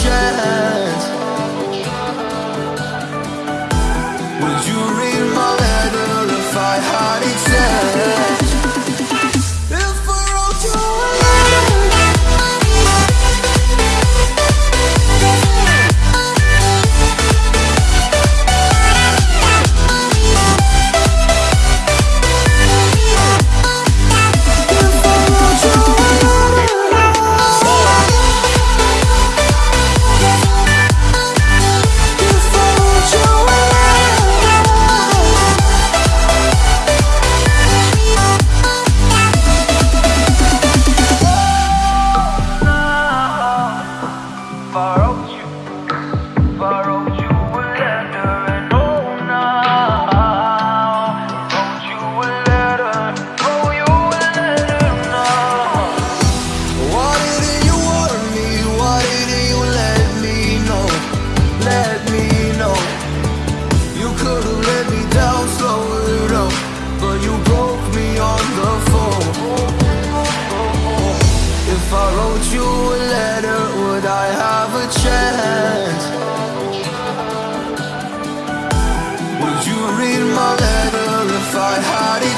chance. Would you I have a chance Would you read my letter if I had it?